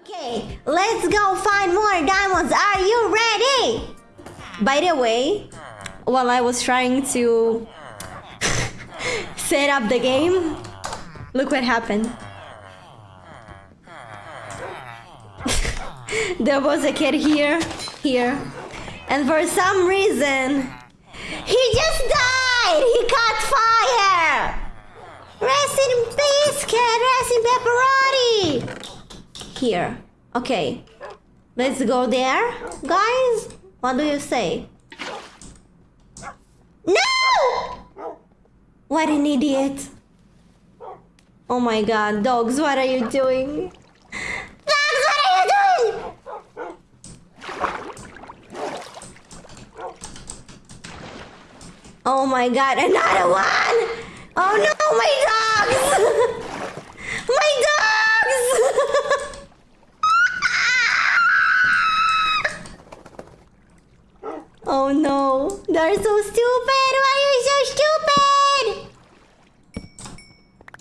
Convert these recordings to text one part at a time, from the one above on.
Okay, let's go find more diamonds. Are you ready? By the way, while I was trying to set up the game, look what happened. there was a kid here, here, and for some reason, he just died! He caught fire! Rest in peace, kid! Rest in pepperoni! Here. Okay. Let's go there, guys. What do you say? No! What an idiot. Oh my god, dogs, what are you doing? Dogs, what are you doing? Oh my god, another one! Oh no, my dogs! my dogs! Oh no, they're so stupid! Why are you so stupid?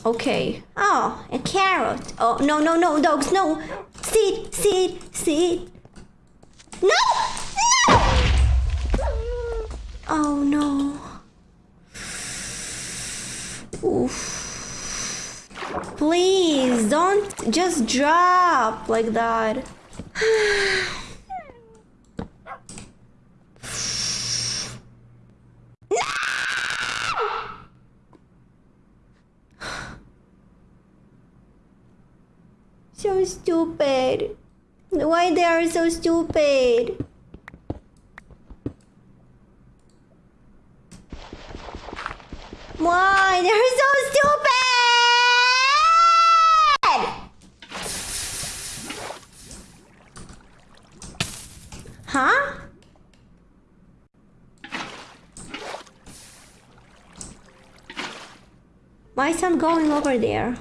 Okay. Oh, a carrot. Oh, no, no, no, dogs, no. Sit, sit, sit. No! No! Oh no. Oof. Please don't just drop like that. So stupid. Why they are so stupid? Why? They're so stupid! Huh? Why is not going over there?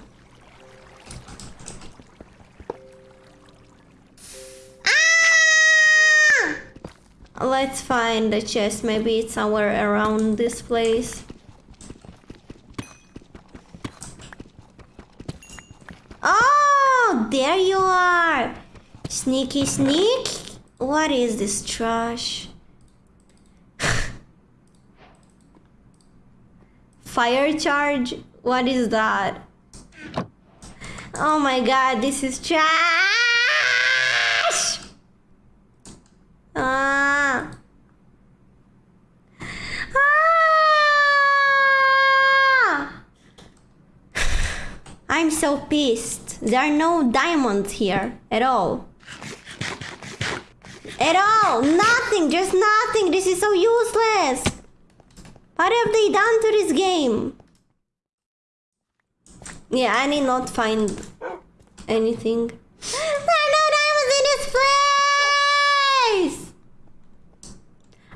Let's find the chest. Maybe it's somewhere around this place. Oh, there you are. Sneaky sneak. What is this trash? Fire charge? What is that? Oh my god, this is trash! Ah. Ah! I'm so pissed. There are no diamonds here at all. At all! Nothing! Just nothing! This is so useless! What have they done to this game? Yeah, I need not find anything. There are no diamonds in this place!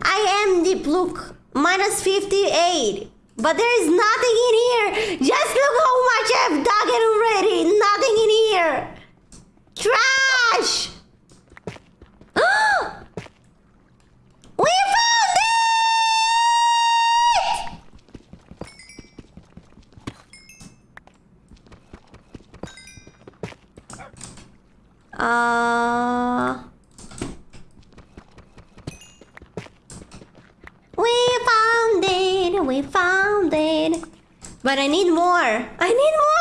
I am deep look minus 58. But there is nothing in here. Just look how much I've dug it already. Nothing in here. Trash! we found it! Uh... But I need more. I need more.